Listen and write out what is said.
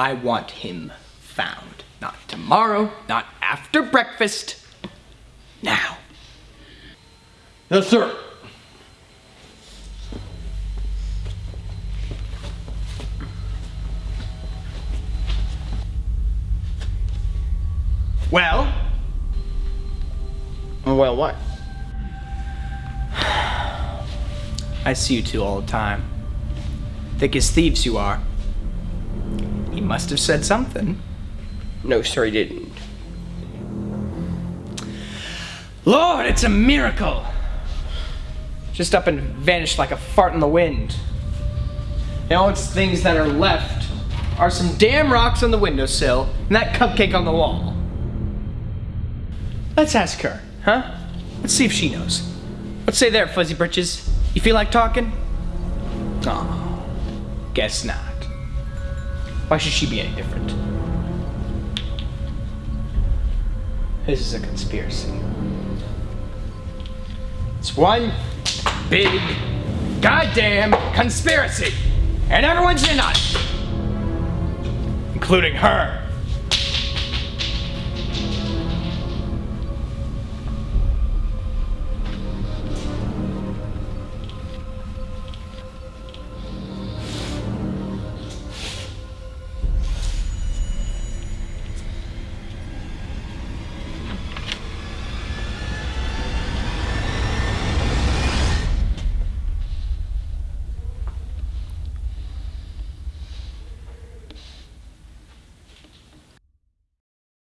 I want him found. Not tomorrow, not after breakfast. Now. Yes, sir. Well? Oh, well, what? I see you two all the time. Thick as thieves you are. Must have said something. No, sir, he didn't. Lord, it's a miracle! Just up and vanished like a fart in the wind. The only things that are left are some damn rocks on the windowsill and that cupcake on the wall. Let's ask her, huh? Let's see if she knows. Let's say there, Fuzzy Britches. You feel like talking? Oh, guess not. Why should she be any different? This is a conspiracy. It's one big goddamn conspiracy. And everyone's in on it. Including her.